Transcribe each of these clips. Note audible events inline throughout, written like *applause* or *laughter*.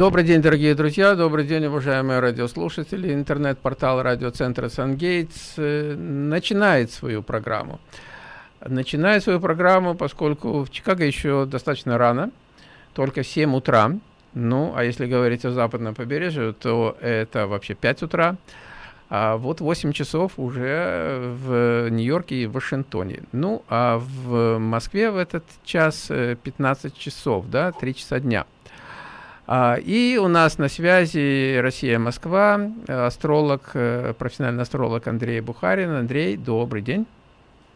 Добрый день, дорогие друзья, добрый день, уважаемые радиослушатели. Интернет-портал радиоцентра «Сангейтс» э, начинает свою программу. Начинает свою программу, поскольку в Чикаго еще достаточно рано, только 7 утра. Ну, а если говорить о западном побережье, то это вообще 5 утра. А вот 8 часов уже в Нью-Йорке и Вашингтоне. Ну, а в Москве в этот час 15 часов, да, 3 часа дня. А, и у нас на связи Россия-Москва, астролог, э, профессиональный астролог Андрей Бухарин. Андрей, добрый день.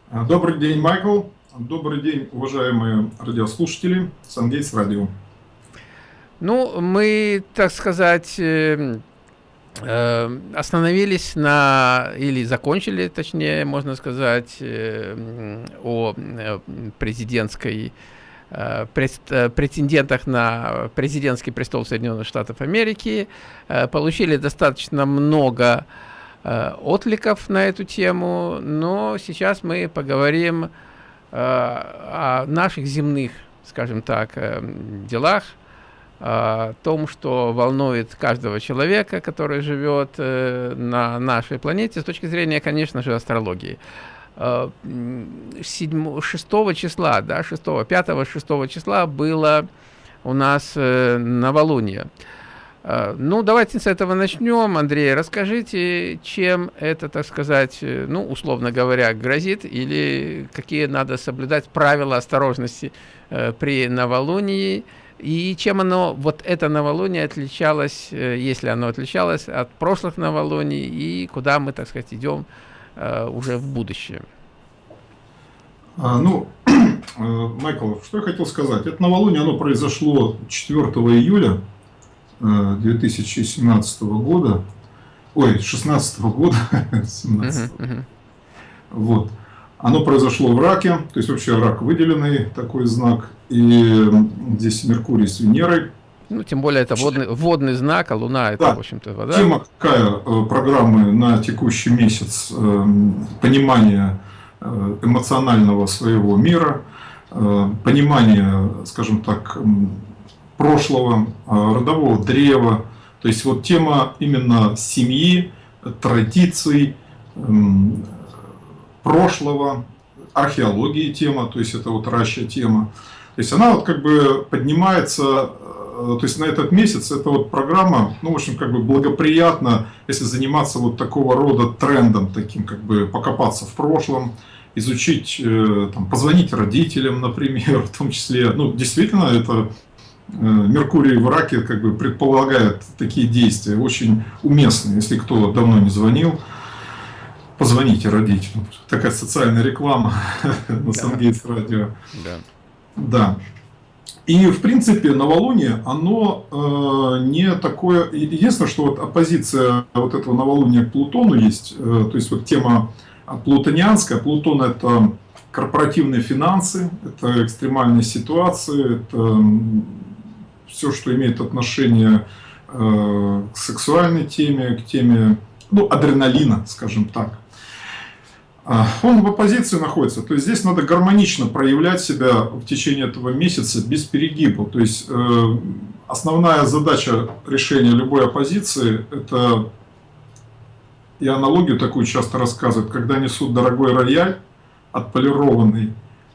А, добрый день, Майкл. Добрый день, уважаемые радиослушатели Сангейтс Радио. Ну, мы, так сказать, э, э, остановились на, или закончили, точнее, можно сказать, о президентской Э, э, претендентах на президентский престол Соединенных Штатов Америки, э, получили достаточно много откликов на эту тему, но сейчас мы поговорим о наших земных, скажем так, делах, о том, что волнует каждого человека, который живет на нашей планете, с точки зрения, конечно же, астрологии. 7, 6 числа, да, 6, 5, 6 числа было у нас э, новолуние. Э, ну, давайте с этого начнем. Андрей, расскажите, чем это, так сказать, э, ну, условно говоря, грозит, или какие надо соблюдать правила осторожности э, при новолунии, и чем оно, вот это новолуние отличалось, э, если оно отличалось от прошлых новолуний, и куда мы, так сказать, идем Э, уже в будущее? А, ну, *clears throat* э, Майкл, что я хотел сказать. Это новолуние, оно произошло 4 июля 2017 э, года. Ой, 16 года. 17 uh -huh, uh -huh. Вот. Оно произошло в раке, то есть вообще рак выделенный такой знак. И здесь Меркурий с Венерой ну, тем более это водный, водный знак, а Луна это, да. в общем-то, вода. Тема какая э, программы на текущий месяц, э, понимание э, эмоционального своего мира, понимание, скажем так, прошлого, родового древа. То есть вот тема именно семьи, традиций, прошлого, археологии тема, то есть это вот раща тема. То есть она вот как бы поднимается Э, то есть на этот месяц эта вот программа, ну, в общем, как бы благоприятно, если заниматься вот такого рода трендом, таким, как бы покопаться в прошлом, изучить, э, там, позвонить родителям, например, *laughs* в том числе, ну, действительно, это э, Меркурий в раке как бы предполагает такие действия, очень уместные, если кто давно не звонил, позвоните родителям. Такая социальная реклама *laughs* на Сангейтс радио. Да. Да. И, в принципе, новолуние, оно э, не такое... Единственное, что вот оппозиция вот этого новолуния к Плутону есть, э, то есть вот тема плутонианская. Плутон – это корпоративные финансы, это экстремальные ситуации, это все, что имеет отношение э, к сексуальной теме, к теме ну, адреналина, скажем так. А, он в оппозиции находится. То есть здесь надо гармонично проявлять себя в течение этого месяца без перегиба. То есть э, основная задача решения любой оппозиции – это, и аналогию такую часто рассказывают, когда несут дорогой рояль, отполированный,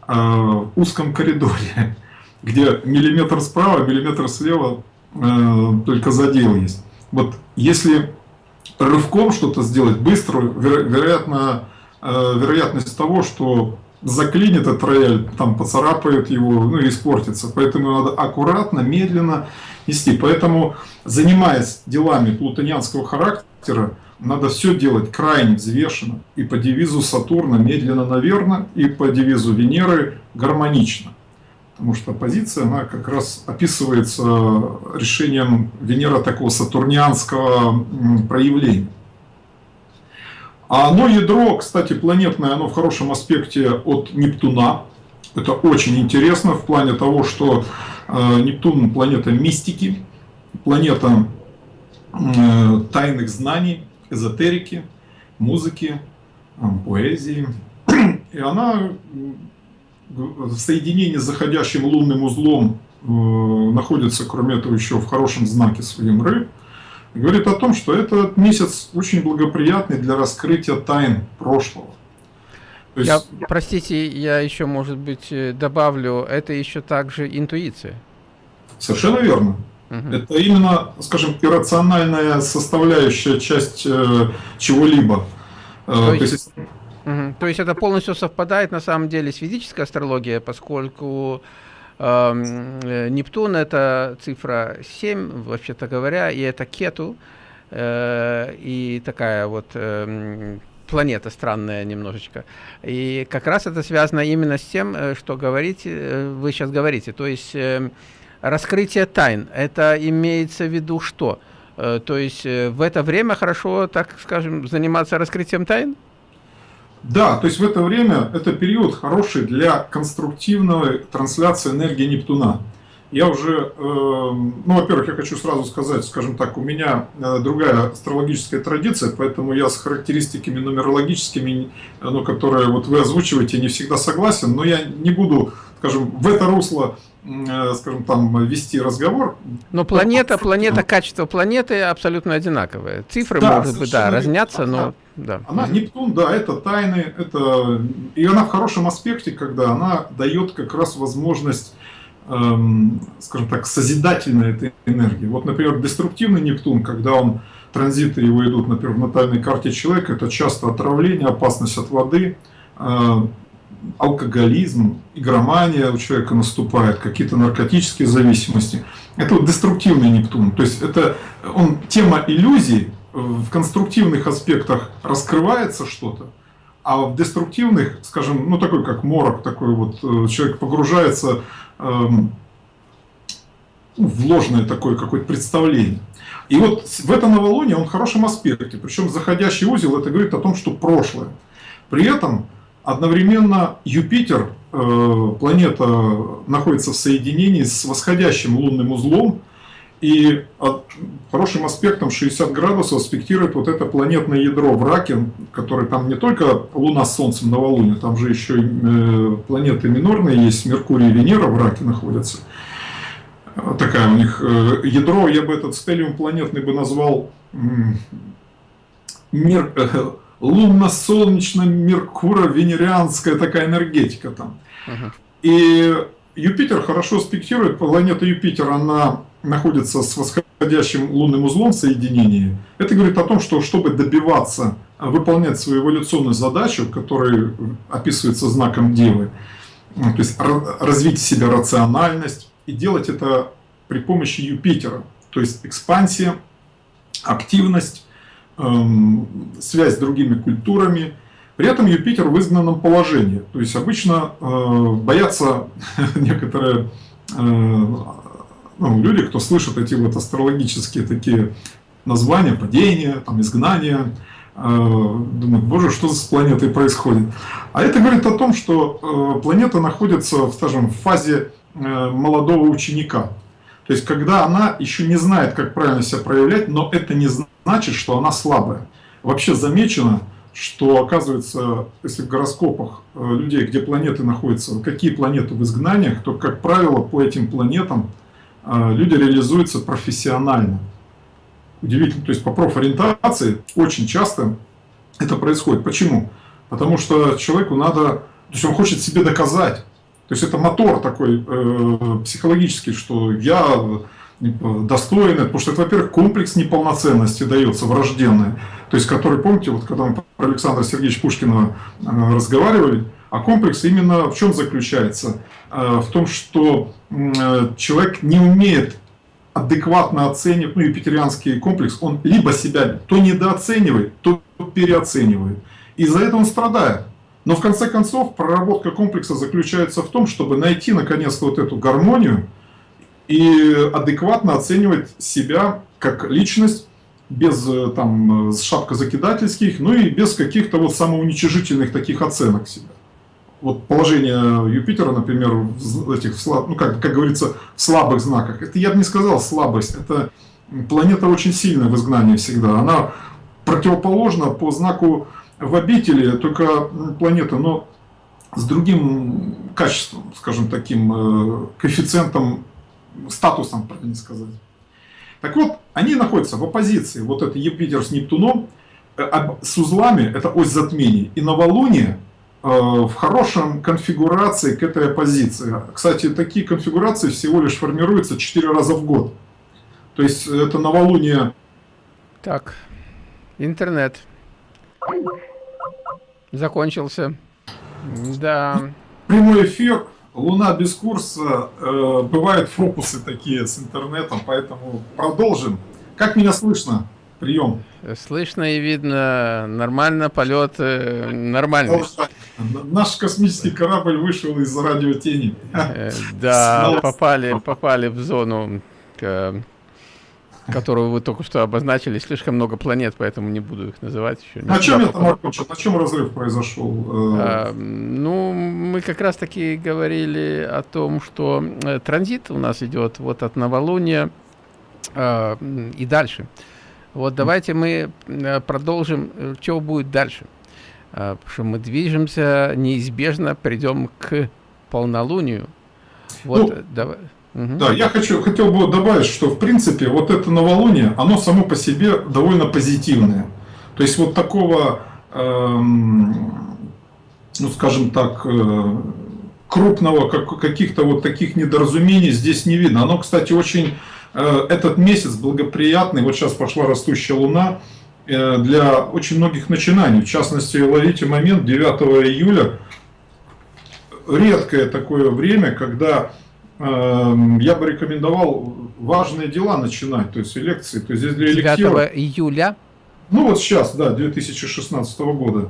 э, в узком коридоре, *laughs* где миллиметр справа, миллиметр слева э, только задел есть. Вот если рывком что-то сделать быстро, вероятно, Э, вероятность того, что заклинит этот рояль, там поцарапает его, ну и испортится. Поэтому надо аккуратно, медленно нести. Поэтому, занимаясь делами плутонианского характера, надо все делать крайне взвешенно. И по девизу Сатурна медленно, наверно, и по девизу Венеры гармонично. Потому что позиция, она как раз описывается решением Венера такого сатурнианского проявления. А оно ядро, кстати, планетное, оно в хорошем аспекте от Нептуна. Это очень интересно в плане того, что э, Нептун планета мистики, планета э, тайных знаний, эзотерики, музыки, э, поэзии. И она в соединении с заходящим лунным узлом находится, кроме этого, еще в хорошем знаке своим рыб, говорит о том, что этот месяц очень благоприятный для раскрытия тайн прошлого. есть... Я, простите, я еще, может быть, э, добавлю, это еще также интуиция. Совершенно верно. Угу. Это именно, скажем, иррациональная составляющая часть э, чего-либо. Э, то, есть, То есть... Угу. То есть это полностью совпадает на самом деле с физической астрологией, поскольку Нептун это цифра 7, вообще-то говоря, и это Кету, э, и такая вот э, планета странная немножечко. И как раз это связано именно с тем, э, что говорите, э, вы сейчас говорите. То есть э, раскрытие тайн, это имеется в виду что? Э, то есть э, в это время хорошо, так скажем, заниматься раскрытием тайн? Да, то есть в это время это период хороший для конструктивной трансляции энергии Нептуна. Я уже, э, ну, во-первых, я хочу сразу сказать, скажем так, у меня э, другая астрологическая традиция, поэтому я с характеристиками нумерологическими, ну, которые вот вы озвучиваете, не всегда согласен, но я не буду, скажем, в это русло Э, скажем, там вести разговор. Но планета, планета, качество планеты абсолютно одинаковое. Цифры, да, может быть, да, разнятся, но... Да. Она, Нептун, да, это тайны, это... И она в хорошем аспекте, когда она дает как раз возможность, эм, скажем так, созидательной этой энергии. Вот, например, деструктивный Нептун, когда он, транзиты его идут, например, в натальной карте человека, это часто отравление, опасность от воды, э, алкоголизм, игромания у человека наступает, какие-то наркотические зависимости. Это вот деструктивный Нептун. То есть это он, тема иллюзий в конструктивных аспектах раскрывается что-то, а в деструктивных, скажем, ну такой как морок, такой вот э, человек погружается эм, в ложное такое какое-то представление. И вот в это новолуние он в хорошем аспекте, причем заходящий узел это говорит о том, что прошлое. При этом Одновременно Юпитер, э, планета, находится в соединении с восходящим лунным узлом, и хорошим аспектом 60 градусов аспектирует вот это планетное ядро в Раке, которое там не только Луна с Солнцем новолуние, там же еще и э, планеты минорные есть, Меркурий и Венера в Раке находятся. Такая у них э, ядро, я бы этот стелиум планетный бы назвал мир, лунно-солнечно-меркуро-венерианская такая энергетика там. Ага. И Юпитер хорошо спектирует, планета Юпитер, она находится с восходящим лунным узлом соединении. Это говорит о том, что чтобы добиваться, выполнять свою эволюционную задачу, которая описывается знаком Девы, то есть развить в себе рациональность и делать это при помощи Юпитера, то есть экспансия, активность, Эм, связь с другими культурами. При этом Юпитер в изгнанном положении. То есть обычно э, боятся *laughs* некоторые э, ну, люди, кто слышит эти вот астрологические такие названия, падения, там, изгнания, э, думают, боже, что с планетой происходит. А это говорит о том, что планета находится, скажем, в фазе молодого ученика. То есть, когда она еще не знает, как правильно себя проявлять, но это не значит, что она слабая. Вообще замечено, что оказывается, если в гороскопах э, людей, где планеты находятся, какие планеты в изгнаниях, то, как правило, по этим планетам э, люди реализуются профессионально. Удивительно, то есть по профориентации очень часто это происходит. Почему? Потому что человеку надо, то есть он хочет себе доказать, то есть это мотор такой э, психологический, что я достоин, потому что это, во-первых, комплекс неполноценности дается врожденный, то есть который, помните, вот когда мы про Александра Сергеевича Пушкина э, разговаривали, а комплекс именно в чем заключается? Э, в том, что э, человек не умеет адекватно оценивать, ну, юпитерианский комплекс, он либо себя то недооценивает, то переоценивает. И за это он страдает. Но в конце концов проработка комплекса заключается в том, чтобы найти наконец-то вот эту гармонию и адекватно оценивать себя как личность, без э, там шапкозакидательских, ну и без каких-то вот самоуничижительных таких оценок себя. Вот положение Юпитера, например, в этих, ну как, как говорится, в слабых знаках. Это я бы не сказал слабость, это планета очень сильная в изгнании всегда. Она противоположна по знаку в обители только планета, но с другим качеством, скажем таким, э, коэффициентом статусом, правильно сказать. Так вот, они находятся в оппозиции, вот это Юпитер с Нептуном, э, с узлами, это ось затмений, и новолуние э, в хорошем конфигурации к этой оппозиции. Кстати, такие конфигурации всего лишь формируются 4 раза в год. То есть это новолуние... Так, интернет закончился. Да. Прямой эфир Луна без курса, э, бывают фокусы такие с интернетом, поэтому продолжим. Как меня слышно? Прием. Слышно и видно, нормально, полет э, нормальный. Наш космический корабль вышел из радиотени. Э, да, попали, попали в зону которую вы только что обозначили, слишком много планет, поэтому не буду их называть еще. На чем это, на чем разрыв произошел? А, ну, мы как раз таки говорили о том, что э, транзит у нас идет вот от новолуния э, и дальше. Вот давайте мы э, продолжим, э, что будет дальше. Э, потому что мы движемся, неизбежно придем к полнолунию. Вот, ну, давай. Да, я хочу, хотел бы добавить, что в принципе вот это новолуние, оно само по себе довольно позитивное. То есть вот такого, эм, ну скажем так, э, крупного, как, каких-то вот таких недоразумений здесь не видно. Оно, кстати, очень, э, этот месяц благоприятный, вот сейчас пошла растущая луна, э, для очень многих начинаний. В частности, ловите момент 9 июля, редкое такое время, когда Эм, я бы рекомендовал важные дела начинать, то есть лекции. То есть здесь для 9 электива... июля? Ну вот сейчас, да, 2016 года.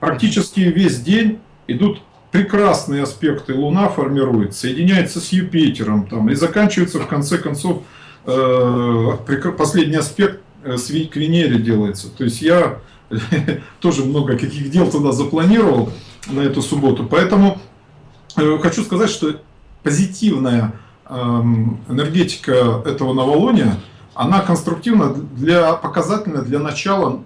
Практически весь день идут прекрасные аспекты. Луна формирует, соединяется с Юпитером там, и заканчивается в конце концов э, последний аспект э, с к Венере делается. То есть я *laughs* тоже много каких дел туда запланировал на эту субботу. Поэтому э, хочу сказать, что позитивная эм, энергетика этого новолуния, она конструктивна для, показательна для начала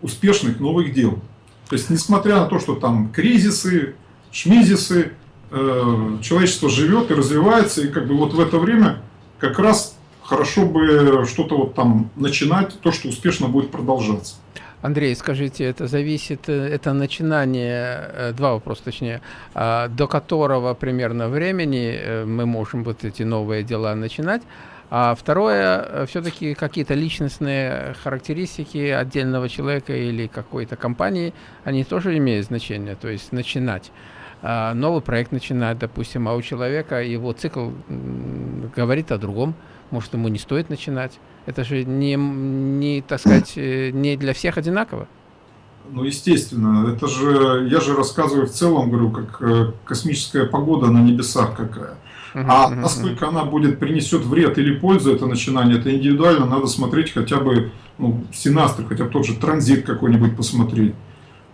успешных новых дел. То есть, несмотря на то, что там кризисы, шмизисы, э, человечество живет и развивается, и как бы вот в это время как раз хорошо бы что-то вот там начинать, то, что успешно будет продолжаться. Андрей, скажите, это зависит, э, это начинание, э, два вопроса точнее, а, до которого примерно времени э, мы можем вот эти новые дела начинать, а второе, все-таки какие-то личностные характеристики отдельного человека или какой-то компании, они тоже имеют значение, то есть начинать. А, новый проект начинать, допустим, а у человека его цикл говорит о другом, может ему не стоит начинать. Это же не, не, так сказать, э, не для всех одинаково. Ну, естественно. Это же, я же рассказываю в целом, говорю, как э, космическая погода на небесах какая. А насколько она будет, принесет вред или пользу, это начинание, это индивидуально, надо смотреть хотя бы, ну, синастры, хотя бы тот же транзит какой-нибудь посмотреть.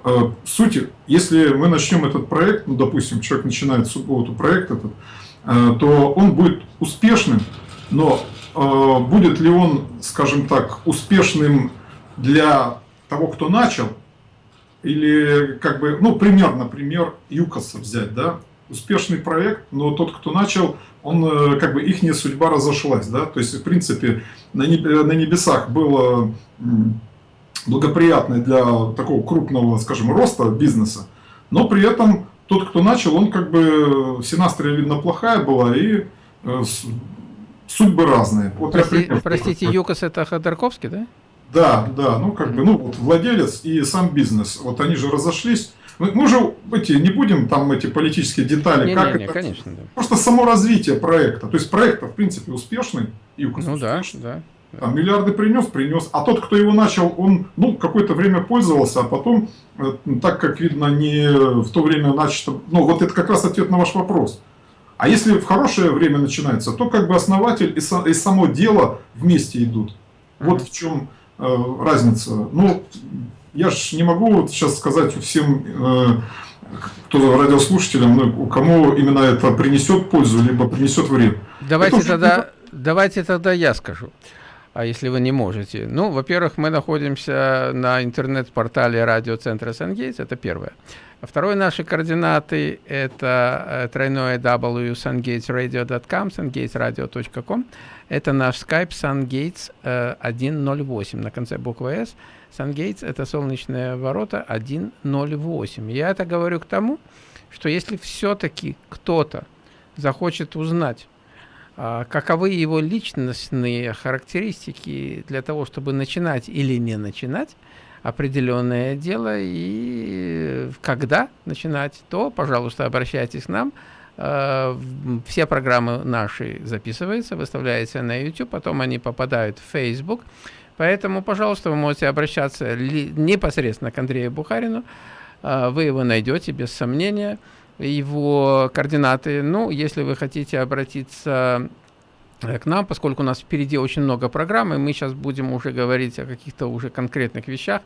Э, сути, если мы начнем этот проект, ну, допустим, человек начинает субботу проект этот, то он будет успешным, но Э, будет ли он, скажем так, успешным для того, кто начал, или как бы, ну, пример, например, ЮКОСа взять, да, успешный проект, но тот, кто начал, он, э, как бы, их судьба разошлась, да, то есть, в принципе, на небесах было благоприятное для такого крупного, скажем, роста бизнеса, но при этом тот, кто начал, он как бы, синастрия, видно, плохая была, и э, судьбы разные. Вот Прости, я простите, ЮКОС это Ходорковский, да? Да, да, ну как бы, ну вот владелец и сам бизнес, вот они же разошлись. Мы, мы же эти, не будем там эти политические детали, не, как не, не, это. Конечно, да. Просто само развитие проекта. То есть проект в принципе успешный, ЮКОС Ну успешный. да, да. Там миллиарды принес, принес. А тот, кто его начал, он ну, какое-то время пользовался, а потом, э, так как видно, не в то время начато... Ну, вот это как раз ответ на ваш вопрос. А если в хорошее время начинается, то как бы основатель и, со, и само дело вместе идут. Вот в чем э, разница. Ну, я же не могу вот сейчас сказать всем, э, кто радиослушателям, ну, кому именно это принесет пользу, либо принесет вред. Давайте это тогда, уже... давайте тогда я скажу. А если вы не можете? Ну, во-первых, мы находимся на интернет-портале радиоцентра Сангейтс, это первое. А второе, наши координаты, это э, тройное w sungatesradio.com, sungatesradio.com. Это наш Skype SunGates 108 на конце буквы S. SunGates – это солнечные ворота 108. Я это говорю к тому, что если все-таки кто-то захочет узнать, каковы его личностные характеристики для того, чтобы начинать или не начинать определенное дело, и когда начинать, то, пожалуйста, обращайтесь к нам. А, все программы наши записываются, выставляются на YouTube, потом они попадают в Facebook. Поэтому, пожалуйста, вы можете обращаться непосредственно к Андрею Бухарину. А, вы его найдете, без сомнения его координаты. Ну, если вы хотите обратиться э, к нам, поскольку у нас впереди очень много программ, и мы сейчас будем уже говорить о каких-то уже конкретных вещах,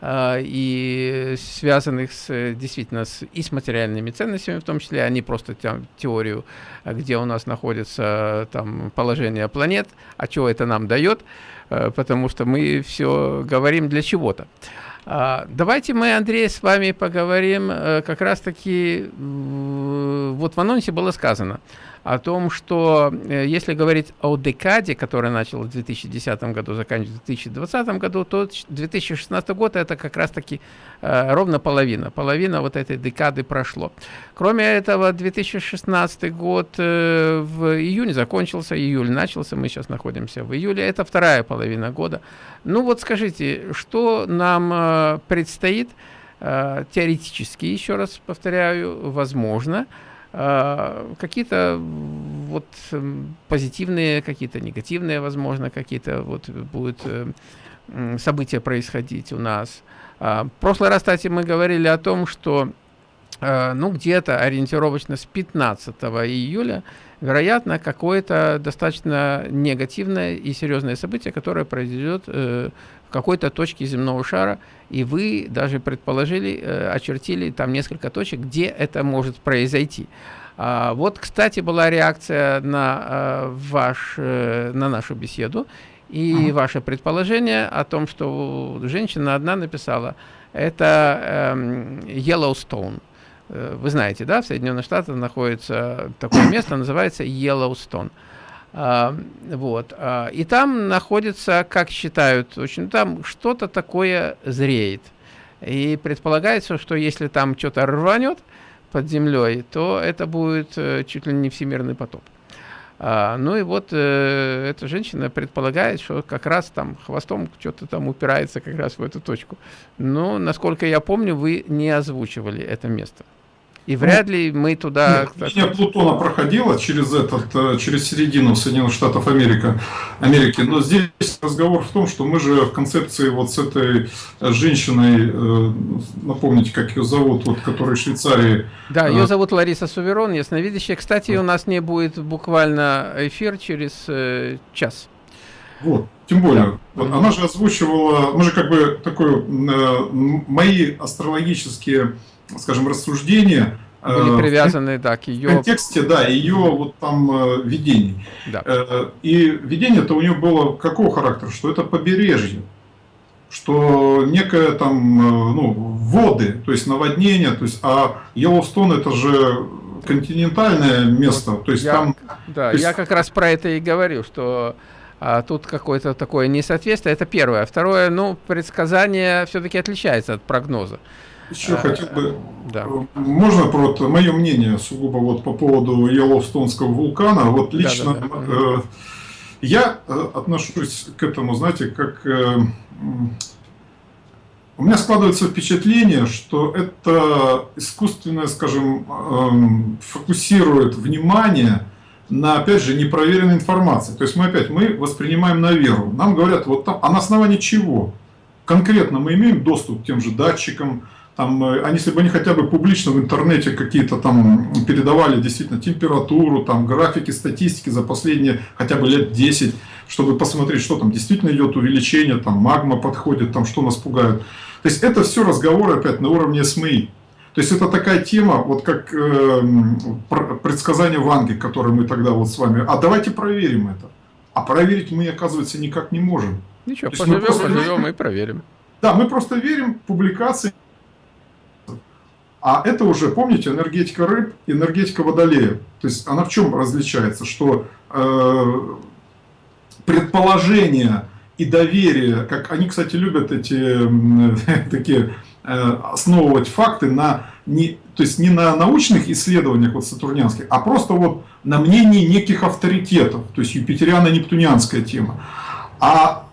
э, и связанных с, действительно с, и с материальными ценностями, в том числе, а не просто там, теорию, где у нас находится там, положение планет, а что это нам дает, э, потому что мы все говорим для чего-то. А, давайте мы, Андрей, с вами поговорим э, как раз-таки, вот в анонсе было сказано о том, что э, если говорить о декаде, которая началась в 2010 году, заканчивается в 2020 году, то 2016 год это как раз-таки э, ровно половина. Половина вот этой декады прошло. Кроме этого, 2016 год э, в июне закончился, июль начался, мы сейчас находимся в июле, это вторая половина года. Ну вот скажите, что нам предстоит теоретически, еще раз повторяю, возможно, а, какие-то вот эм, позитивные, какие-то негативные, возможно, какие-то вот будут э, события происходить у нас. А, в прошлый раз, кстати, мы говорили о том, что э, ну где-то ориентировочно с 15 июля вероятно какое-то достаточно негативное и серьезное событие, которое произойдет э, в какой-то точке земного шара, и вы даже предположили, э, очертили там несколько точек, где это может произойти. А, вот, кстати, была реакция на, э, ваш, э, на нашу беседу и -huh. ваше предположение о том, что женщина одна написала, это э, Yellowstone. Вы знаете, да, в Соединенных Штатах находится такое место, называется Yellowstone. Вот. А, и там находится, как считают, очень там что-то такое зреет. И предполагается, что если там что-то рванет под землей, то это будет э, чуть ли не всемирный потоп. А, ну и вот э, эта женщина предполагает, что как раз там хвостом что-то там упирается как раз в эту точку. Но, насколько я помню, вы не озвучивали это место. И вряд ли мы туда... Нет, линия Плутона проходила через, этот, э, через середину Соединенных Штатов Америка, Америки, но здесь разговор в том, что мы же в концепции вот с этой женщиной, э, напомните, как ее зовут, вот, которая в Швейцарии... Да, ее зовут Лариса Суверон, ясновидящая. Кстати, у нас не будет буквально эфир через э, час. Вот, тем более, да. она же озвучивала, мы же как бы такой, э, мои астрологические скажем, рассуждения были э, привязаны, да, к ее... В контексте, да, ее вот там э, видений. Да. Э, и видение-то у нее было какого характера? Что это побережье, что некое там, ну, воды, то есть наводнение, то есть, а Йеллоустон это же континентальное место, то есть я, там... Да, есть... я как раз про это и говорю, что а, тут какое-то такое несоответствие, это первое. Второе, ну, предсказание все-таки отличается от прогноза. Еще а, хотел бы, да. можно про мое мнение сугубо вот по поводу Йеллоустонского вулкана. Вот лично да, да, да. Э, я э, отношусь к этому, знаете, как... Э, у меня складывается впечатление, что это искусственное, скажем, э, фокусирует внимание на, опять же, непроверенной информации. То есть мы опять мы воспринимаем на веру. Нам говорят, вот там, а на основании чего? Конкретно мы имеем доступ к тем же датчикам, там, э, они, если бы они хотя бы публично в интернете какие-то там передавали действительно температуру, там, графики, статистики за последние хотя бы лет 10, чтобы посмотреть, что там действительно идет увеличение, там магма подходит, там что нас пугает. То есть это все разговоры опять на уровне СМИ. То есть это такая тема, вот как э, предсказание Ванги, которое мы тогда вот с вами, а давайте проверим это. а проверить мы, оказывается, никак не можем. Ничего, поживем, просто... поживем и проверим. Да, мы просто верим публикации. А это уже, помните, энергетика рыб, энергетика водолея. То есть она в чем различается? Что э, предположение и доверие, как они, кстати, любят эти *laughs* такие э, основывать факты на не, то есть не на научных исследованиях вот сатурнянских, а просто вот на мнении неких авторитетов, то есть юпитериано-нептунианская тема. А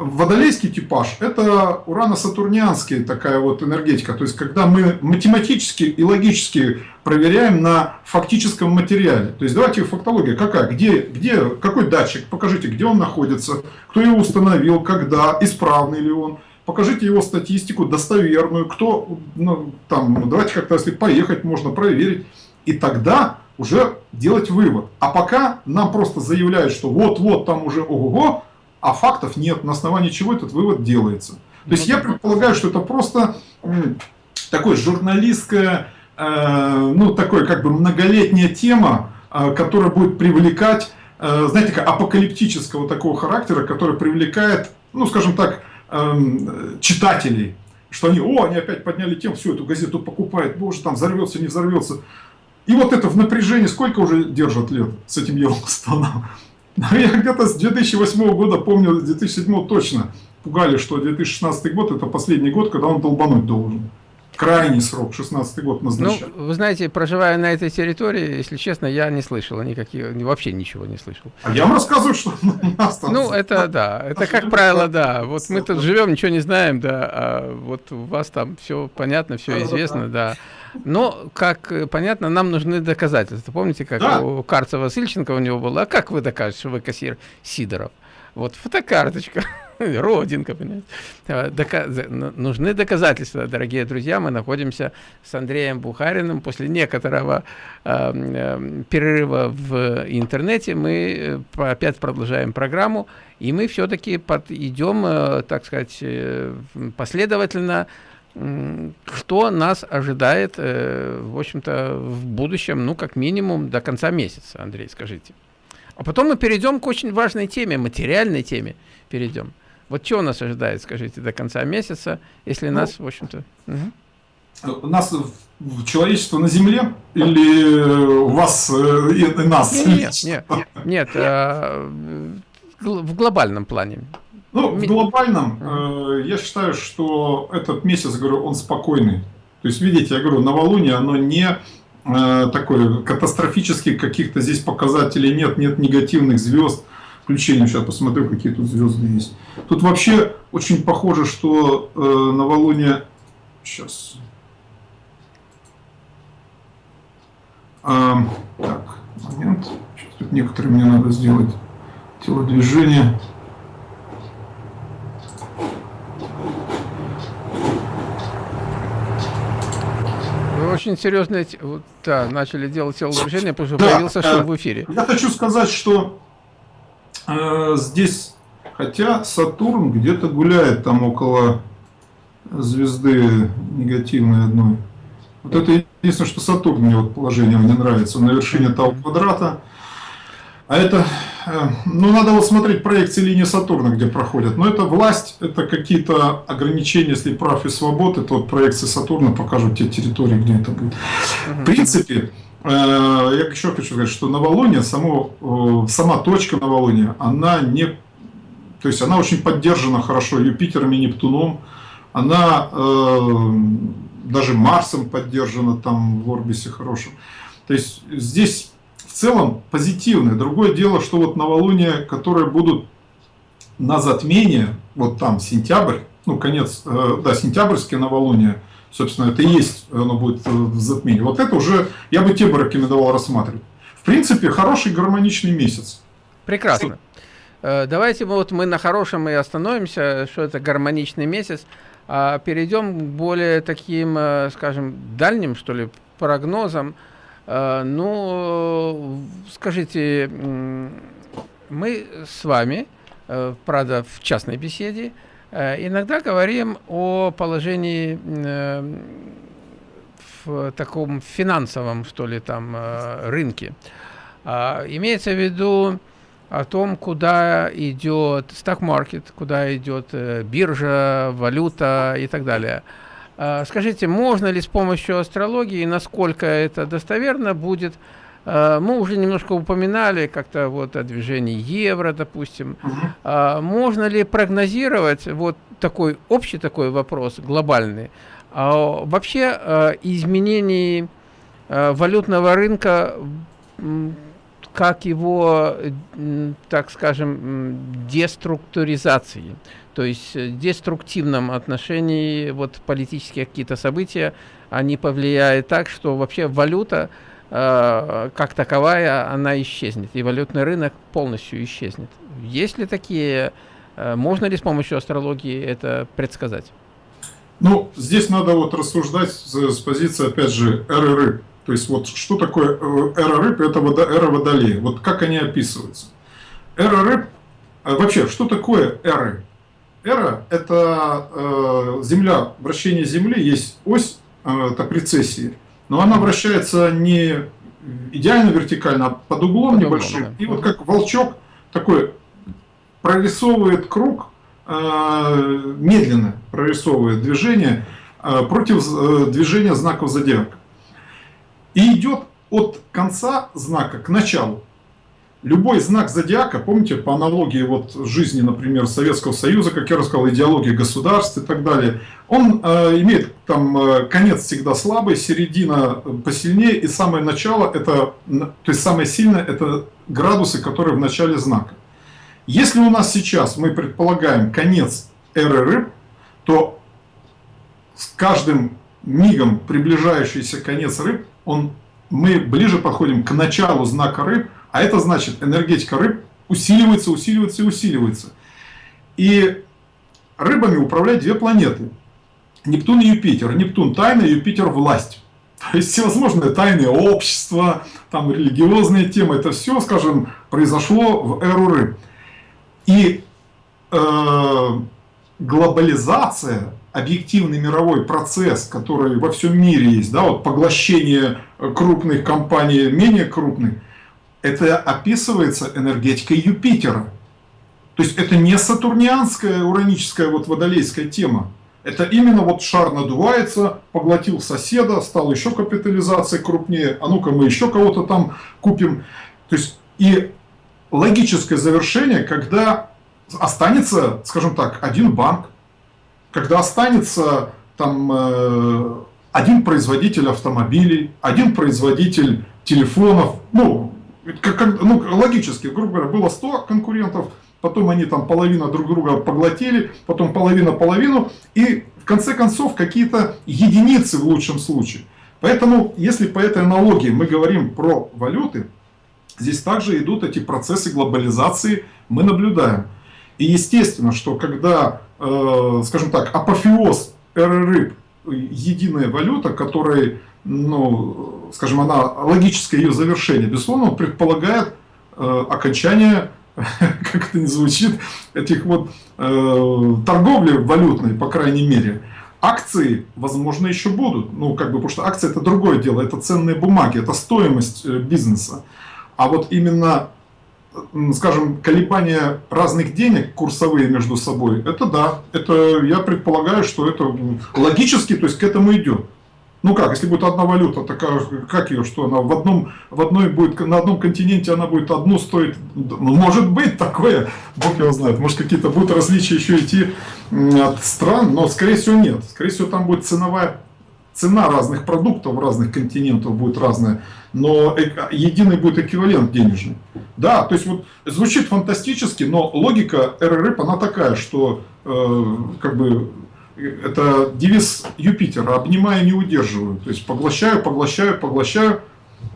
водолейский типаж – это урано-сатурнианская такая вот энергетика. То есть, когда мы математически и логически проверяем на фактическом материале. То есть, давайте фактология какая? Где, где, какой датчик? Покажите, где он находится, кто его установил, когда, исправный ли он. Покажите его статистику достоверную, кто, ну, там, давайте как-то, если поехать, можно проверить. И тогда уже делать вывод. А пока нам просто заявляют, что вот-вот там уже ого-го, а фактов нет, на основании чего этот вывод делается. То есть я предполагаю, что это просто такое журналистская, э, ну такой как бы многолетняя тема, э, которая будет привлекать, э, знаете, как апокалиптического такого характера, который привлекает, ну скажем так, эм, читателей, что они, о, они опять подняли тему, всю эту газету покупают, боже, там взорвется, не взорвется. И вот это в напряжении сколько уже держат лет с этим Йеллоустоном? *laughs* Я где-то с 2008 года помню, с 2007 точно пугали, что 2016 год это последний год, когда он долбануть должен. Крайний срок, 16 год назначали. Ну, вы знаете, проживая на этой территории, если честно, я не слышал никаких, вообще ничего не слышал. А я вам рассказываю, что у нас там... Ну, это да, это как правило, да. Вот мы тут живем, ничего не знаем, да, а вот у вас там все понятно, все известно, да. Но, как э, понятно, нам нужны доказательства. Помните, как да. у Карцева Сильченко у него было? А как вы докажете, что вы кассир Сидоров? Вот фотокарточка, *laughs* родинка, понимаете. А, дока нужны доказательства, дорогие друзья. Мы находимся с Андреем Бухариным. После некоторого э, э, перерыва в интернете мы э, опять продолжаем программу. И мы все-таки идем, э, так сказать, э, последовательно что нас ожидает, э, в общем-то, в будущем, ну, как минимум, до конца месяца, Андрей, скажите. А потом мы перейдем к очень важной теме, материальной теме перейдем. Вот что нас ожидает, скажите, до конца месяца, если ну, нас, в общем-то... Угу. Нас, человечество на Земле или вас э, и, и нас? Нет, нет, *laughs* нет, нет э, в глобальном плане. Ну, в глобальном, э, я считаю, что этот месяц, говорю, он спокойный. То есть, видите, я говорю, новолуние, оно не э, такое катастрофических каких-то здесь показателей нет, нет негативных звезд. Включение, сейчас посмотрю, какие тут звезды есть. Тут вообще очень похоже, что э, новолуние... Сейчас. А, так, момент. Сейчас тут некоторые мне надо сделать телодвижение. Очень серьезно вот, да, начали делать телодвижение, потому что да, появился шум в эфире. Я хочу сказать, что э, здесь, хотя Сатурн где-то гуляет там около звезды негативной одной. Вот это единственное, что Сатурн мне вот положение не нравится. Он на вершине того квадрата. А это, ну, надо вот смотреть проекции линии Сатурна, где проходят. Но это власть, это какие-то ограничения, если прав и свобод, это вот проекции Сатурна покажут те территории, где это будет. В принципе, э, я еще хочу сказать, что новолуние, само, э, сама точка новолуния, она не, то есть она очень поддержана хорошо Юпитером и Нептуном, она даже Марсом поддержана там в орбисе хорошем. То есть здесь в целом позитивное. Другое дело, что вот новолуния, которые будут на затмение, вот там сентябрь, ну конец, э, да, сентябрьские новолуния, собственно, это и есть, оно будет в затмении. Вот это уже, я бы те бы рекомендовал рассматривать. В принципе, хороший гармоничный месяц. Прекрасно. Э, давайте вот мы на хорошем и остановимся, что это гармоничный месяц, а перейдем к более таким, э, скажем, дальним, что ли, прогнозам. Э, ну, скажите, мы с вами, э, правда, в частной беседе, э, иногда говорим о положении в таком финансовом, что ли, там, рынке. А, имеется в виду о том, куда идет стак-маркет, куда идет э, биржа, валюта и так далее. Э, скажите, можно ли с помощью астрологии, насколько это достоверно будет а, мы уже немножко упоминали как-то вот о движении евро, допустим. Угу. Можно ли прогнозировать вот такой общий такой вопрос, глобальный, а вообще изменений валютного рынка, как его, так скажем, деструктуризации, то есть деструктивном отношении вот политические какие-то события, они повлияют так, что вообще валюта Э, как таковая, она исчезнет, и валютный рынок полностью исчезнет. Есть ли такие, э, можно ли с помощью астрологии это предсказать? Ну, здесь надо вот рассуждать с, с позиции, опять же, эры рыб. То есть вот что такое э, эра рыб, это водо, эра водолея. Вот как они описываются. Эра рыб, вообще, что такое эры? Эра – это э, Земля, вращение Земли, есть ось, э, это прецессии но она вращается не идеально вертикально, а под углом под небольшим. Углом, да. И вот как волчок такой прорисовывает круг, э, медленно прорисовывает движение э, против э, движения знаков зодиака. И идет от конца знака к началу любой знак зодиака, помните, по аналогии вот жизни, например, Советского Союза, как я рассказал, идеологии государств и так далее, он э, имеет там э, конец всегда слабый, середина посильнее, и самое начало, это, то есть самое сильное, это градусы, которые в начале знака. Если у нас сейчас, мы предполагаем, конец эры рыб, то с каждым мигом приближающийся конец рыб, он, мы ближе подходим к началу знака рыб, а это значит, энергетика рыб усиливается, усиливается и усиливается. И рыбами управляют две планеты. Нептун и Юпитер. Нептун – тайна, Юпитер – власть. *laughs* То есть всевозможные тайные общества, там религиозные темы, это все, скажем, произошло в эру рыб. И э, глобализация, объективный мировой процесс, который во всем мире есть, да, вот поглощение крупных компаний менее крупных – это описывается энергетикой Юпитера. То есть это не сатурнианская, ураническая, вот водолейская тема. Это именно вот шар надувается, поглотил соседа, стал еще капитализация крупнее, а ну-ка мы еще кого-то там купим. То есть и логическое завершение, когда останется, скажем так, один банк, когда останется там э, один производитель автомобилей, один производитель телефонов, ну, ну, логически, грубо говоря, было 100 конкурентов, потом они там половина друг друга поглотили, потом половина половину, и в конце концов какие-то единицы в лучшем случае. Поэтому, если по этой аналогии мы говорим про валюты, здесь также идут эти процессы глобализации, мы наблюдаем. И естественно, что когда, э, скажем так, апофеоз эры рыб, единая валюта, которая ну, скажем, она, логическое ее завершение, безусловно, предполагает э, окончание, *laughs* как это не звучит, этих вот э, торговли валютной, по крайней мере. Акции, возможно, еще будут, ну, как бы, потому что акции это другое дело, это ценные бумаги, это стоимость э, бизнеса. А вот именно, скажем, колебания разных денег курсовые между собой, это да, это я предполагаю, что это логически, то есть к этому идет. Ну как, если будет одна валюта, такая, как ее, что она в одном, в одной будет, на одном континенте она будет одну стоить, ну, может быть такое, бог его знает, может какие-то будут различия еще идти от стран, но скорее всего нет, скорее всего там будет ценовая, цена разных продуктов разных континентов будет разная, но единый будет эквивалент денежный. Да, то есть вот звучит фантастически, но логика РРП, она такая, что э, как бы это девиз Юпитера, обнимаю, не удерживаю. То есть поглощаю, поглощаю, поглощаю,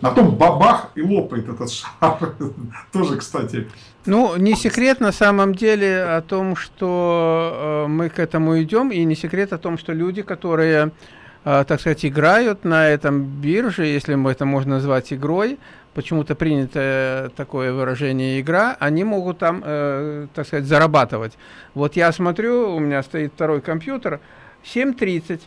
а потом бабах и лопает этот шар. *laughs* Тоже, кстати. Ну, не секрет на самом деле о том, что э, мы к этому идем, и не секрет о том, что люди, которые, э, так сказать, играют на этом бирже, если это можно назвать игрой, почему-то принято такое выражение игра, они могут там, э, так сказать, зарабатывать. Вот я смотрю, у меня стоит второй компьютер, 7.30,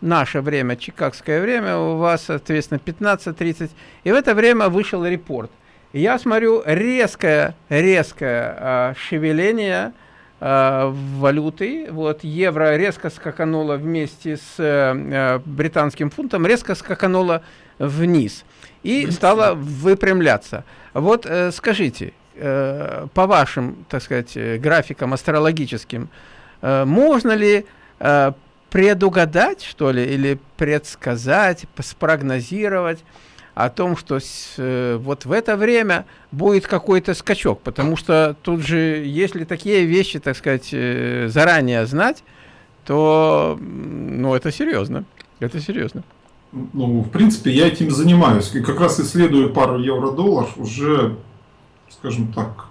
наше время, чикагское время, у вас, соответственно, 15.30, и в это время вышел репорт. я смотрю резкое, резкое э, шевеление э, валюты. Вот евро резко скакануло вместе с э, британским фунтом, резко скакануло вниз и стало выпрямляться. Вот э, скажите, э, по вашим, так сказать, графикам астрологическим, э, можно ли э, предугадать, что ли, или предсказать, спрогнозировать о том, что с, э, вот в это время будет какой-то скачок, потому что тут же, если такие вещи, так сказать, э, заранее знать, то, ну, это серьезно, это серьезно. Ну, в принципе, я этим занимаюсь, и как раз исследую пару евро-доллар уже, скажем так,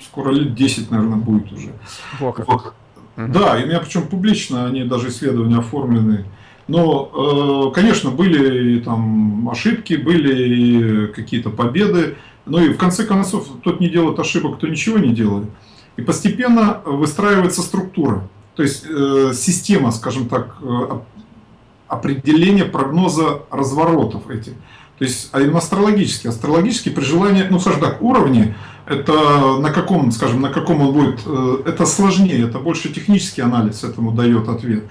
скоро лет 10, наверное, будет уже. Во как. Вот. Угу. Да, и у меня причем публично они даже исследования оформлены. Но, э, конечно, были и там ошибки, были какие-то победы. Но и в конце концов, тот не делает ошибок, кто ничего не делает. И постепенно выстраивается структура. То есть э, система, скажем так, определения прогноза разворотов этих. То есть а именно астрологически. Астрологически при желании, ну скажем так, уровни, это на каком, скажем, на каком он будет, э, это сложнее, это больше технический анализ этому дает ответ.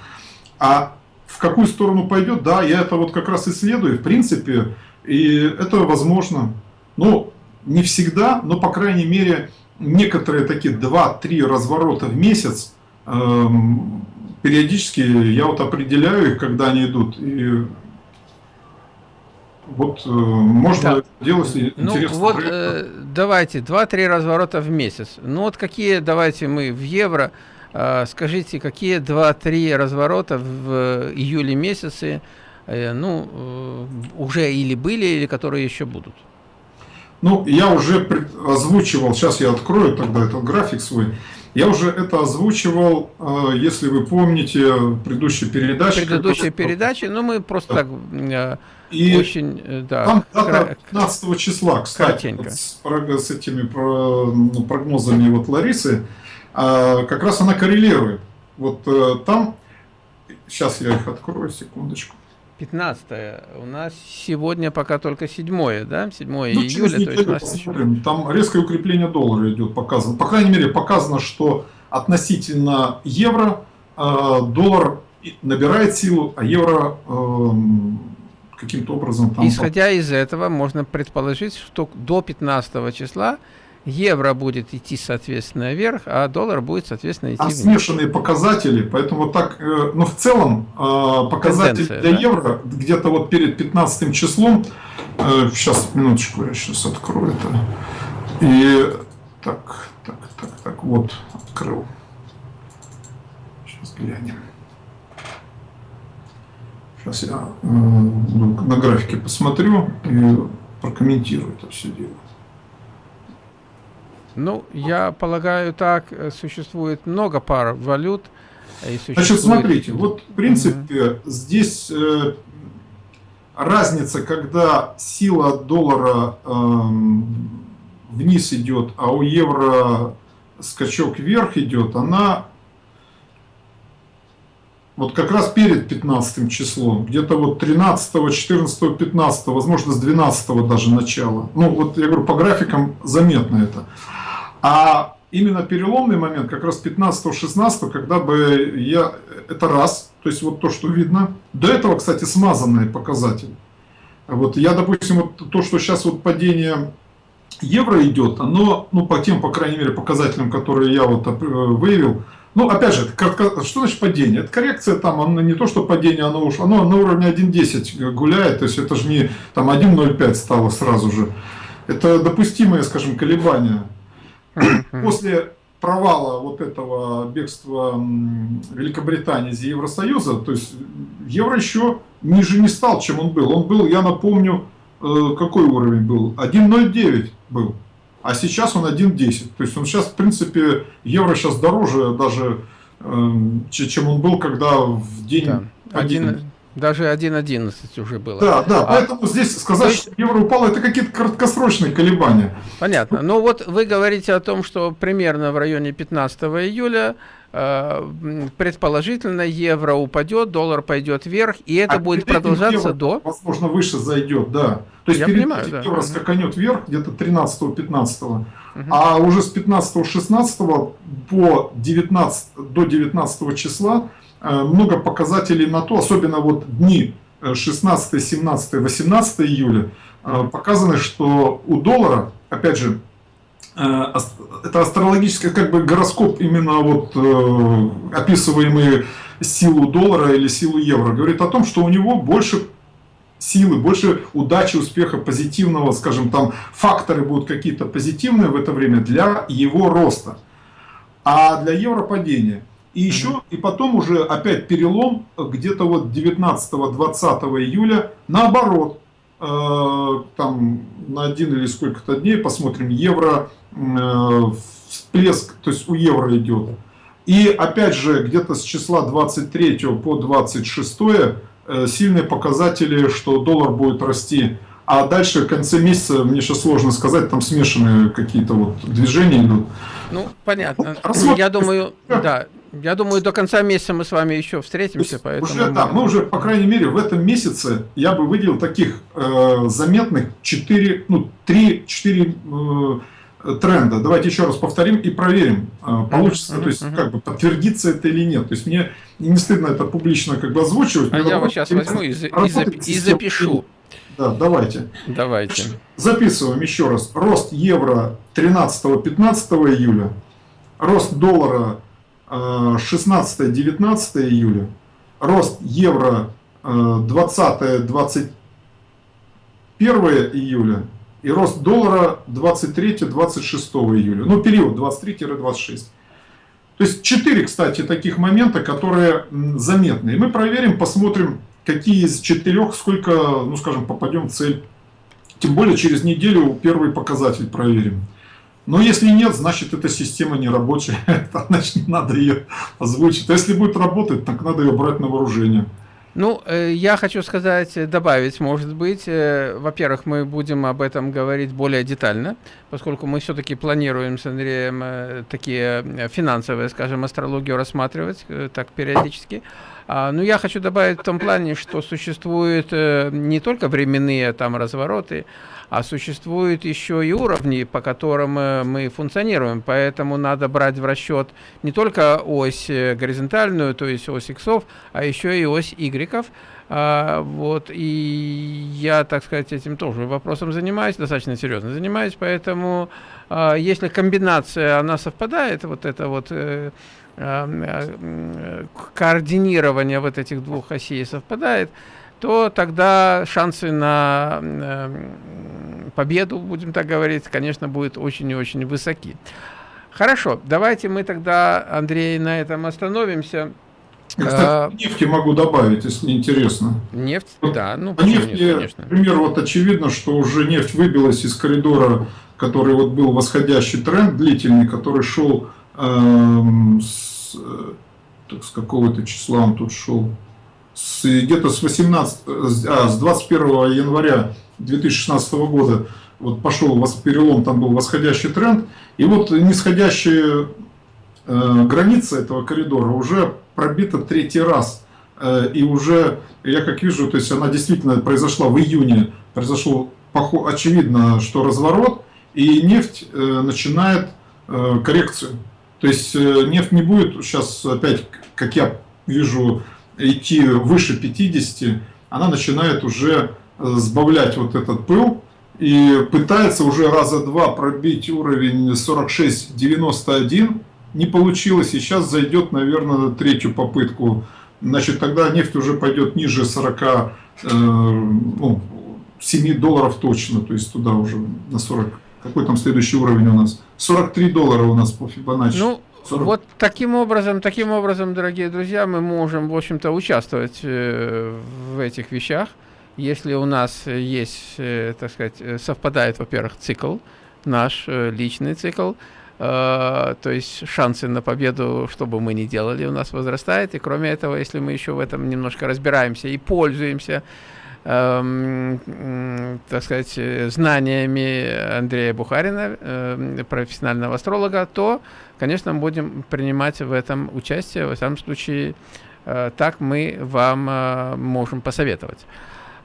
А в какую сторону пойдет, да, я это вот как раз исследую, в принципе, и это возможно. Ну, не всегда, но, по крайней мере, некоторые такие 2-3 разворота в месяц, эм, периодически я вот определяю их, когда они идут, и вот э, можно да. делать ну, интересно. Вот э, давайте, 2-3 разворота в месяц. Ну вот какие, давайте мы в евро, э, скажите, какие 2-3 разворота в э, июле месяце, э, ну, э, уже или были, или которые еще будут? Ну, я уже озвучивал, сейчас я открою тогда этот график свой. Я уже это озвучивал, э, если вы помните, предыдущей передаче. Предыдущей передаче, но ну, мы просто да. так э, и очень, э, да. Там дата 15 числа, кстати, вот с, с этими ну, прогнозами вот Ларисы, а, как раз она коррелирует. Вот там, сейчас я их открою, секундочку. 15 у нас сегодня пока только 7 да? 7 ну, июля. То есть нас посмотрим. Там резкое укрепление доллара идет показано. По крайней мере, показано, что относительно евро э, доллар набирает силу, а евро э, каким-то образом там... Исходя из этого, можно предположить, что до 15 числа евро будет идти, соответственно, вверх, а доллар будет, соответственно, идти Там вниз. смешанные показатели, поэтому так, э, ну, в целом, э, показатель Тенденция, для да? евро где-то вот перед 15 числом, сейчас, э, минуточку, я сейчас открою это, и так, так, так, так, вот, открыл. Сейчас глянем. Сейчас я на графике посмотрю и прокомментирую это все дело. Ну, я полагаю, так э, существует много пар валют. И существует... Значит, смотрите, вот в принципе mm -hmm. здесь э, разница, когда сила доллара э, вниз идет, а у евро скачок вверх идет, она вот как раз перед 15 числом, где-то вот 13, 14, 15, возможно, с 12 даже начала. Ну, вот я говорю, по графикам заметно это. А именно переломный момент, как раз 15-16, когда бы я, это раз, то есть вот то, что видно. До этого, кстати, смазанные показатели. Вот я, допустим, вот то, что сейчас вот падение евро идет, оно, ну, по тем, по крайней мере, показателям, которые я вот э, выявил, ну, опять же, что значит падение? Это коррекция там, оно не то, что падение, оно уж, оно на уровне 1.10 гуляет, то есть это же не там 1.05 стало сразу же. Это допустимые, скажем, колебания. После провала вот этого бегства Великобритании из Евросоюза, то есть евро еще ниже не стал, чем он был. Он был, я напомню, э, какой уровень был? 1.09 был а сейчас он 1.10. То есть он сейчас, в принципе, евро сейчас дороже даже, э, чем он был, когда в день... Да. 1, даже 1.11 уже было. Да, да, а, поэтому здесь сказать, есть... что евро упало, это какие-то краткосрочные колебания. Понятно. Ну вот вы говорите о том, что примерно в районе 15 июля э, предположительно евро упадет, доллар пойдет вверх, и это а будет продолжаться евро, до... Возможно, выше зайдет, да. То есть Я понимаю, да. евро скаканет вверх где-то 13-15, угу. а уже с 15-16 по 19, до 19 числа много показателей на то, особенно вот дни 16, 17, 18 июля, э, показаны, что у доллара, опять же, Э, это астрологический как бы гороскоп именно вот э, описываемый силу доллара или силу евро говорит о том, что у него больше силы, больше удачи, успеха, позитивного, скажем, там факторы будут какие-то позитивные в это время для его роста, а для евро падения. И еще, mm -hmm. и потом уже опять перелом где-то вот 19-20 июля, наоборот, э, там на один или сколько-то дней посмотрим, евро Э, всплеск, то есть у евро идет. И опять же, где-то с числа 23 по 26 э, сильные показатели, что доллар будет расти. А дальше в конце месяца, мне сейчас сложно сказать, там смешанные какие-то вот движения идут. Ну, понятно. Рассмотр... Я думаю, да, я думаю, до конца месяца мы с вами еще встретимся, поэтому... Уже, да, мы уже, по крайней мере, в этом месяце я бы выделил таких э, заметных 4, ну, 3-4 э, тренда. Давайте еще раз повторим и проверим, а, получится, то есть как бы подтвердится это или нет. То есть мне не стыдно это публично как бы озвучивать. А я вот сейчас возьму и, и, и запишу. Да, давайте. Давайте. Записываем еще раз. Рост евро 13-15 июля. Рост доллара 16-19 а, июля. Рост евро 20-21 а, июля и рост доллара 23-26 июля. Ну, период 23-26. То есть 4, кстати, таких момента, которые заметны. И мы проверим, посмотрим, какие из четырех, сколько, ну, скажем, попадем в цель. Тем более через неделю первый показатель проверим. Но если нет, значит эта система не рабочая, *laughs* значит надо ее озвучить. А если будет работать, так надо ее брать на вооружение. Ну, э, я хочу сказать, э, добавить, может быть, э, во-первых, мы будем об этом говорить более детально, поскольку мы все-таки планируем с Андреем такие финансовые, скажем, астрологию рассматривать так периодически. А, но я хочу добавить в том плане, что существуют не только временные там развороты, а существуют еще и уровни, по которым э, мы функционируем, поэтому надо брать в расчет не только ось э, горизонтальную, то есть ось иксов, а еще и ось игреков, а, вот, и я, так сказать, этим тоже вопросом занимаюсь, достаточно серьезно занимаюсь, поэтому а, если комбинация, она совпадает, вот это вот э, э, координирование вот этих двух осей совпадает, то тогда шансы на э, победу, будем так говорить, конечно, будут очень и очень высоки. Хорошо, давайте мы тогда, Андрей, на этом остановимся. Кстати, а, нефти могу добавить, если интересно. Нефть, вот, да. Ну, по нефти, нет, конечно. Например, вот очевидно, что уже нефть выбилась из коридора, который вот был восходящий тренд длительный, который шел эм, с, э, с какого-то числа он тут шел где-то с 18, а, с 21 января 2016 года вот пошел перелом, там был восходящий тренд, и вот нисходящая э, граница этого коридора уже пробита третий раз. Э, и уже, я как вижу, то есть она действительно произошла в июне, произошел очевидно, что разворот, и нефть э, начинает э, коррекцию. То есть э, нефть не будет сейчас опять, как я вижу, идти выше 50, она начинает уже э, сбавлять вот этот пыл и пытается уже раза два пробить уровень 46-91. Не получилось, и сейчас зайдет, наверное, на третью попытку. Значит, тогда нефть уже пойдет ниже 40, э, ну, 7 долларов точно, то есть туда уже на 40. Какой там следующий уровень у нас? 43 доллара у нас по Фибоначчи. Ну, 40. Вот таким образом, таким образом, дорогие друзья, мы можем, в общем-то, участвовать э, в этих вещах, если у нас есть, э, так сказать, э, совпадает, во-первых, цикл, наш личный цикл, то есть шансы на победу, что бы мы ни делали, у нас возрастает, и кроме этого, если мы еще в этом немножко разбираемся и пользуемся так сказать, знаниями Андрея Бухарина, э, профессионального астролога, то, конечно, будем принимать в этом участие. В самом случае, э, так мы вам э, можем посоветовать.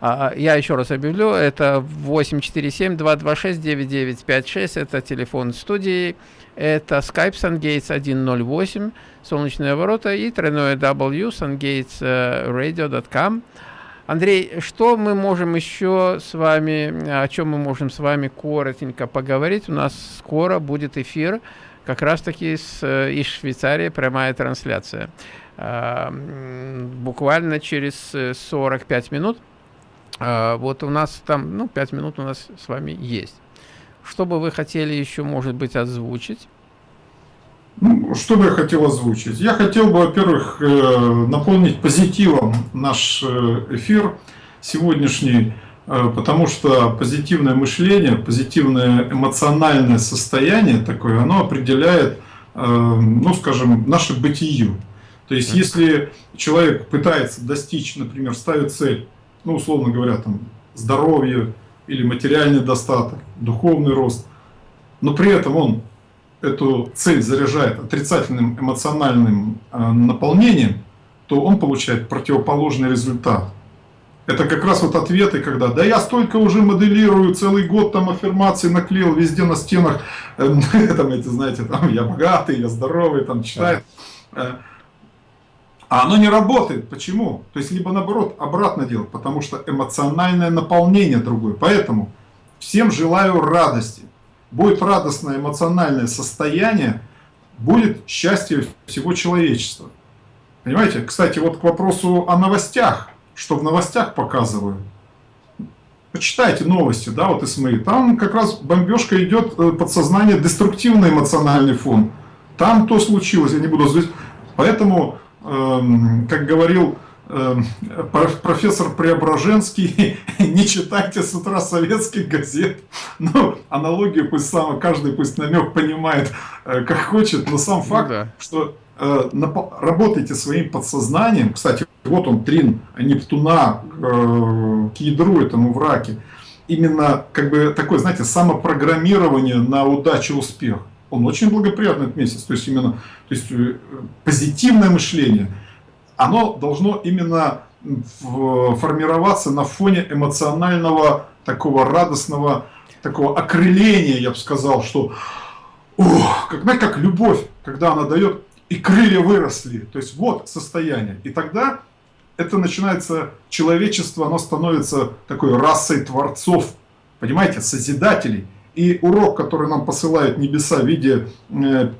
А, я еще раз объявлю, это 847-226-9956, это телефон студии, это Skype SunGates 108, солнечные ворота и тройное W sungatesradio.com. Андрей, что мы можем еще с вами, о чем мы можем с вами коротенько поговорить? У нас скоро будет эфир, как раз таки с, из Швейцарии, прямая трансляция. А, буквально через 45 минут вот у нас там, ну, 5 минут у нас с вами есть. Что бы вы хотели еще, может быть, озвучить? Ну, что бы я хотел озвучить? Я хотел бы, во-первых, э, наполнить позитивом наш э, эфир сегодняшний, э, потому что позитивное мышление, позитивное эмоциональное состояние такое, оно определяет, ну, скажем, наше бытие. То есть, если человек пытается достичь, например, ставит цель ну, условно говоря, там, здоровье или материальный достаток, духовный рост, но при этом он эту цель заряжает отрицательным эмоциональным э, наполнением, то он получает противоположный результат. Это как раз вот ответы, когда «да я столько уже моделирую, целый год там аффирмации наклеил везде на стенах, э, *laughs* там эти, знаете, там я богатый, я здоровый, там читает». Э, а оно не работает. Почему? То есть, либо наоборот, обратно делать, потому что эмоциональное наполнение другое. Поэтому всем желаю радости. Будет радостное эмоциональное состояние, будет счастье всего человечества. Понимаете? Кстати, вот к вопросу о новостях. Что в новостях показывают. Почитайте новости, да, вот СМИ. Там как раз бомбежка идет э, подсознание, деструктивный эмоциональный фон. Там то случилось, я не буду... Поэтому Эм, как говорил профессор Преображенский, *laughs* не читайте с утра советских газет. Ну, аналогию пусть сам, каждый пусть намек понимает, э, как хочет, но сам ну факт, ну, да. что э, работайте своим подсознанием. Кстати, вот он трин Нептуна э, к ядру этому враке. Именно как бы такое, знаете, самопрограммирование на удачу успех он очень благоприятный этот месяц. То есть именно то есть, позитивное мышление, оно должно именно формироваться на фоне эмоционального, такого радостного, такого окрыления, я бы сказал, что ох, как, знаете, как любовь, когда она дает, и крылья выросли. То есть вот состояние. И тогда это начинается, человечество, оно становится такой расой творцов, понимаете, созидателей. И урок, который нам посылают небеса в виде э,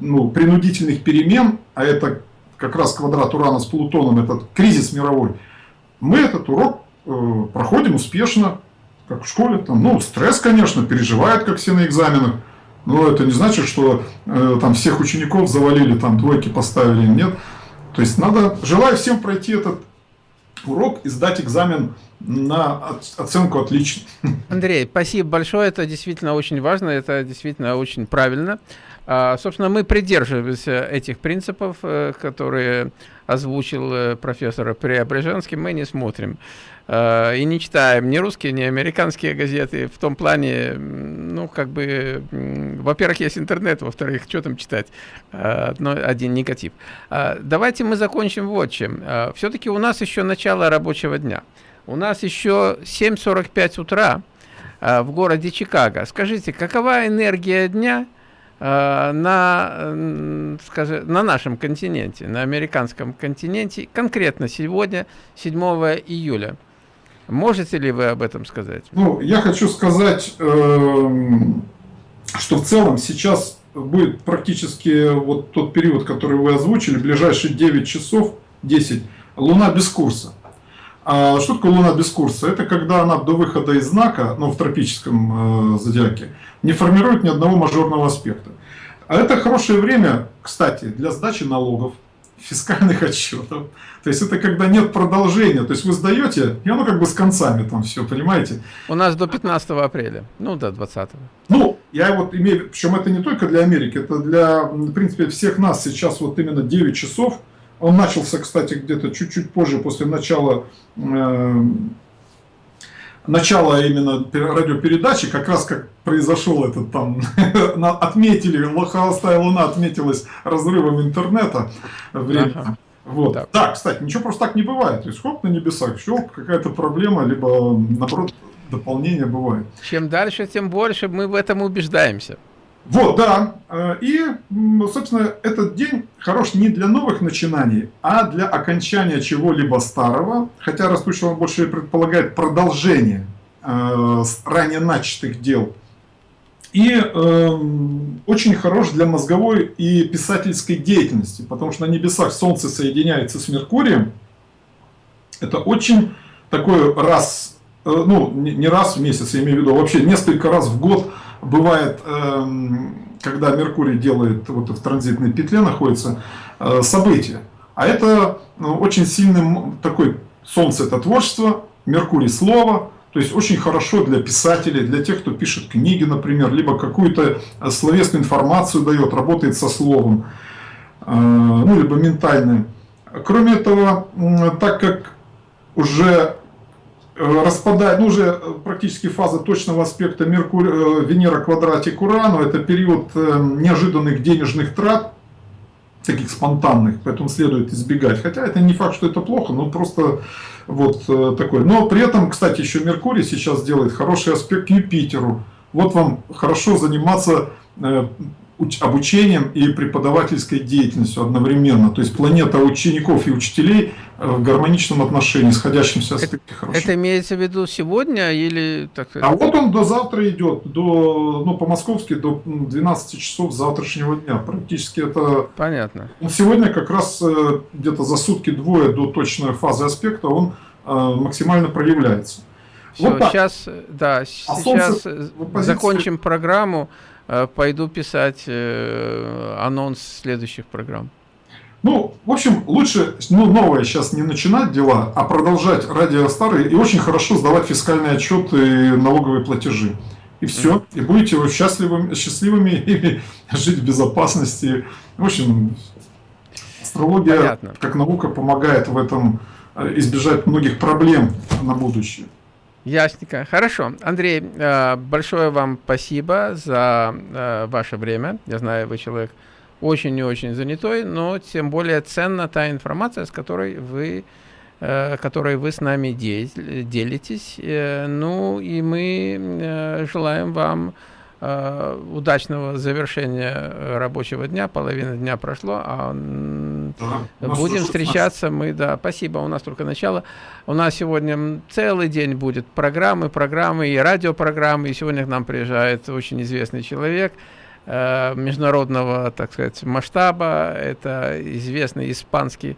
ну, принудительных перемен, а это как раз квадрат Урана с Плутоном, этот кризис мировой, мы этот урок э, проходим успешно, как в школе. Там, ну, стресс, конечно, переживает, как все на экзаменах, но это не значит, что э, там всех учеников завалили, там двойки поставили, нет. То есть надо, желаю всем пройти этот урок и сдать экзамен на оценку отлично. Андрей, спасибо большое, это действительно очень важно, это действительно очень правильно. А, собственно, мы придерживаемся этих принципов, э, которые озвучил э, профессор Преображенский, мы не смотрим а, и не читаем ни русские, ни американские газеты. В том плане, ну, как бы, во-первых, есть интернет, во-вторых, что там читать? А, но один негатив. Давайте мы закончим вот чем. Все-таки у нас еще начало рабочего дня. У нас еще 7.45 утра в городе Чикаго. Скажите, какова энергия дня Э, на, скажем, на нашем континенте, на американском континенте, конкретно сегодня, 7 июля. Можете ли вы об этом сказать? Ну, я хочу сказать, эм, что в целом сейчас будет практически вот тот период, который вы озвучили, ближайшие 9 часов, 10, Луна без курса. А что такое Луна без курса? Это когда она до выхода из знака, ну, в тропическом э, зодиаке, не формирует ни одного мажорного аспекта. А это хорошее время, кстати, для сдачи налогов, фискальных *laughs* отчетов. То есть это когда нет продолжения. То есть вы сдаете, и оно как бы с концами там все, понимаете? У нас до 15 апреля, ну до 20. Ну, я вот имею, причем это не только для Америки, это для, в принципе, всех нас сейчас вот именно 9 часов он начался, кстати, где-то чуть-чуть позже, после начала э, начало именно радиопередачи, как раз как произошел этот там, *laughs* отметили, Холостая Луна отметилась разрывом интернета время. Ага. Вот. Да. да, кстати, ничего просто так не бывает. То есть хоп на небесах, щелк, какая-то проблема, либо наоборот дополнение бывает. Чем дальше, тем больше мы в этом убеждаемся. Вот, да. Э, и, собственно, этот день хорош не для новых начинаний, а для окончания чего-либо старого, хотя растущего он больше предполагает продолжение э, ранее начатых дел. И э, очень хорош для мозговой и писательской деятельности, потому что на небесах Солнце соединяется с Меркурием. Это очень такой раз, э, ну не раз в месяц, я имею в виду, а вообще несколько раз в год – бывает, эм, когда Меркурий делает, вот в транзитной петле находится, э, событие. А это ну, очень сильный такой, Солнце это творчество, Меркурий слово, то есть очень хорошо для писателей, для тех, кто пишет книги, например, либо какую-то словесную информацию дает, работает со словом, э, ну, либо ментальное. Кроме этого, так как уже распадает, ну уже э, практически фаза точного аспекта Меркурий, э, Венера квадратик Урану, это период неожиданных денежных трат, таких спонтанных, поэтому следует избегать. Хотя это не факт, что это плохо, но просто вот такой. Но при этом, кстати, еще Меркурий сейчас делает хороший аспект к Юпитеру. Вот вам хорошо заниматься обучением и преподавательской деятельностью одновременно. То есть планета учеников и учителей э, в гармоничном отношении, сходящемся аспекте хорошо. Это имеется в виду сегодня или... Так... А вот он до завтра идет, до, ну, по-московски до 12 часов завтрашнего дня. Практически это... Понятно. Он сегодня как раз э, где-то за сутки-двое до точной фазы аспекта он э, максимально проявляется. Все, вот сейчас, да, а сейчас закончим программу. Э, пойду писать э, анонс следующих программ. Ну, в общем, лучше ну, новое сейчас не начинать дела, а продолжать радио старые и очень хорошо сдавать фискальные отчеты и налоговые платежи. И все. И будете вы счастливыми, счастливыми *laughs* и жить в безопасности. В общем, астрология Понятно. как наука помогает в этом э, избежать многих проблем на будущее. Ясненько. Хорошо. Андрей, э, большое вам спасибо за э, ваше время. Я знаю, вы человек очень и очень занятой, но тем более ценна та информация, с которой вы, э, которой вы с нами делитесь. Ну и мы желаем вам удачного завершения рабочего дня, половина дня прошло, а да, будем встречаться мы, да, спасибо, у нас только начало. У нас сегодня целый день будет программы, программы и радиопрограммы, и сегодня к нам приезжает очень известный человек, э, международного, так сказать, масштаба, это известный испанский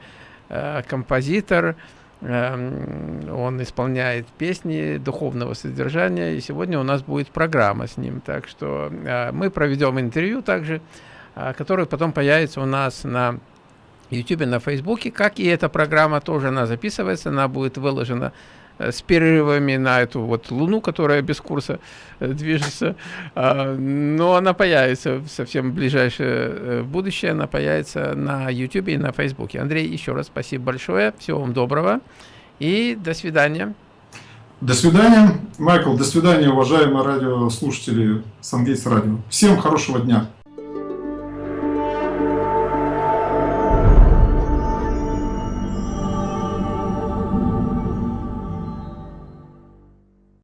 э, композитор, Эм, он исполняет песни духовного содержания, и сегодня у нас будет программа с ним. Так что э, мы проведем интервью также, э, которое потом появится у нас на YouTube, на Facebook, как и эта программа тоже она записывается, она будет выложена Э, с перерывами на эту вот Луну, которая без курса э, движется. А, но она появится в совсем ближайшее э, будущее, она появится на YouTube и на Facebook. Андрей, еще раз спасибо большое, всего вам доброго и до свидания. До свидания, Майкл, до свидания, уважаемые радиослушатели Сангейтс Радио. Всем хорошего дня.